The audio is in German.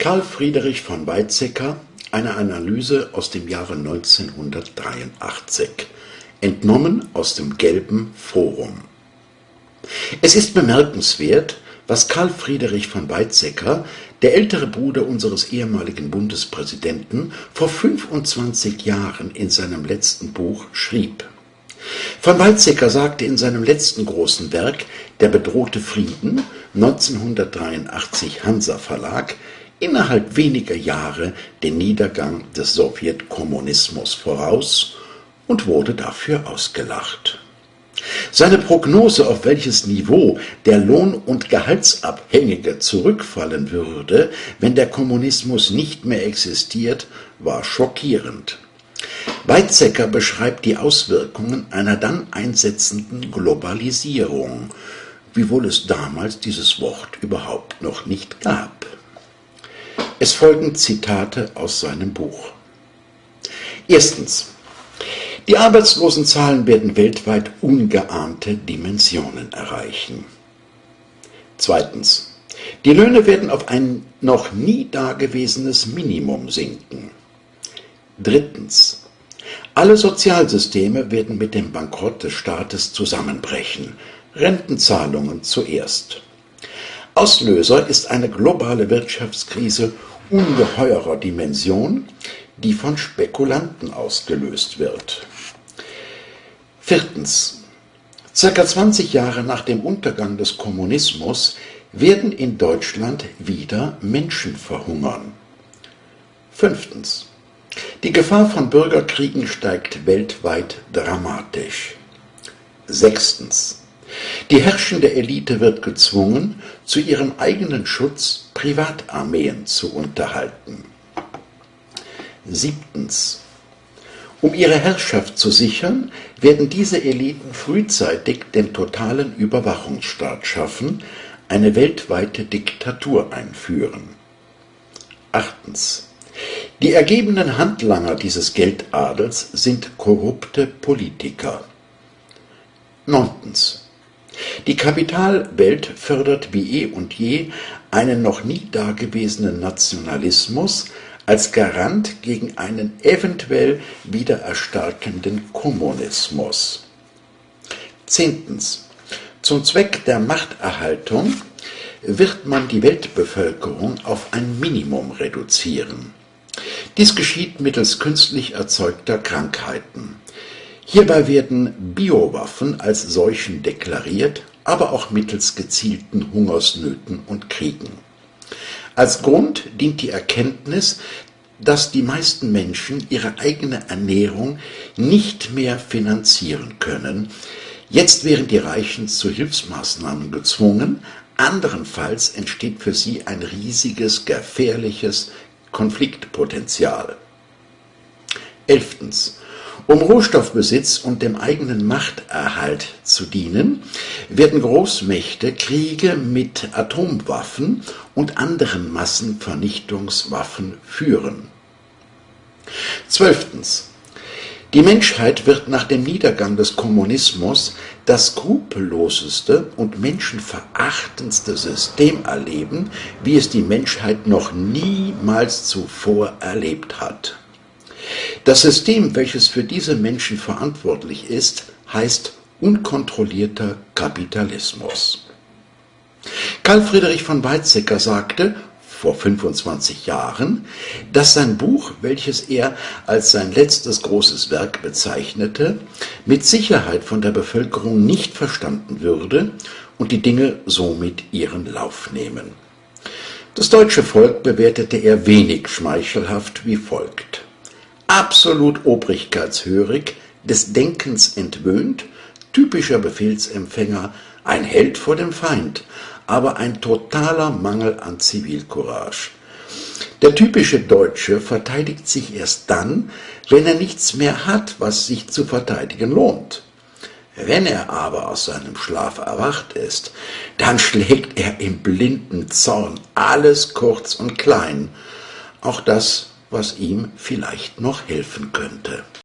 Karl Friedrich von Weizsäcker, eine Analyse aus dem Jahre 1983, entnommen aus dem Gelben Forum. Es ist bemerkenswert, was Karl Friedrich von Weizsäcker, der ältere Bruder unseres ehemaligen Bundespräsidenten, vor 25 Jahren in seinem letzten Buch schrieb. Von Weizsäcker sagte in seinem letzten großen Werk Der bedrohte Frieden, 1983 Hansa Verlag, innerhalb weniger Jahre den Niedergang des Sowjetkommunismus voraus und wurde dafür ausgelacht. Seine Prognose, auf welches Niveau der Lohn- und Gehaltsabhängige zurückfallen würde, wenn der Kommunismus nicht mehr existiert, war schockierend. Weizsäcker beschreibt die Auswirkungen einer dann einsetzenden Globalisierung, wiewohl es damals dieses Wort überhaupt noch nicht gab. Es folgen Zitate aus seinem Buch. Erstens. Die Arbeitslosenzahlen werden weltweit ungeahnte Dimensionen erreichen. Zweitens. Die Löhne werden auf ein noch nie dagewesenes Minimum sinken. Drittens. Alle Sozialsysteme werden mit dem Bankrott des Staates zusammenbrechen. Rentenzahlungen zuerst. Auslöser ist eine globale Wirtschaftskrise ungeheurer Dimension, die von Spekulanten ausgelöst wird. Viertens. Circa 20 Jahre nach dem Untergang des Kommunismus werden in Deutschland wieder Menschen verhungern. Fünftens. Die Gefahr von Bürgerkriegen steigt weltweit dramatisch. Sechstens. Die herrschende Elite wird gezwungen, zu ihrem eigenen Schutz Privatarmeen zu unterhalten. Siebtens. Um ihre Herrschaft zu sichern, werden diese Eliten frühzeitig den totalen Überwachungsstaat schaffen, eine weltweite Diktatur einführen. Achtens. Die ergebenen Handlanger dieses Geldadels sind korrupte Politiker. Neuntens. Die Kapitalwelt fördert wie eh und je einen noch nie dagewesenen Nationalismus als Garant gegen einen eventuell wieder erstarkenden Kommunismus. Zehntens. Zum Zweck der Machterhaltung wird man die Weltbevölkerung auf ein Minimum reduzieren. Dies geschieht mittels künstlich erzeugter Krankheiten. Hierbei werden Biowaffen als Seuchen deklariert, aber auch mittels gezielten Hungersnöten und Kriegen. Als Grund dient die Erkenntnis, dass die meisten Menschen ihre eigene Ernährung nicht mehr finanzieren können. Jetzt wären die Reichen zu Hilfsmaßnahmen gezwungen, anderenfalls entsteht für sie ein riesiges, gefährliches Konfliktpotenzial. Elftens. Um Rohstoffbesitz und dem eigenen Machterhalt zu dienen, werden Großmächte Kriege mit Atomwaffen und anderen Massenvernichtungswaffen führen. Zwölftens. Die Menschheit wird nach dem Niedergang des Kommunismus das skrupelloseste und menschenverachtendste System erleben, wie es die Menschheit noch niemals zuvor erlebt hat. Das System, welches für diese Menschen verantwortlich ist, heißt unkontrollierter Kapitalismus. Karl Friedrich von Weizsäcker sagte vor 25 Jahren, dass sein Buch, welches er als sein letztes großes Werk bezeichnete, mit Sicherheit von der Bevölkerung nicht verstanden würde und die Dinge somit ihren Lauf nehmen. Das deutsche Volk bewertete er wenig schmeichelhaft wie folgt absolut obrigkeitshörig, des Denkens entwöhnt, typischer Befehlsempfänger, ein Held vor dem Feind, aber ein totaler Mangel an Zivilcourage. Der typische Deutsche verteidigt sich erst dann, wenn er nichts mehr hat, was sich zu verteidigen lohnt. Wenn er aber aus seinem Schlaf erwacht ist, dann schlägt er im blinden Zorn alles kurz und klein, auch das was ihm vielleicht noch helfen könnte.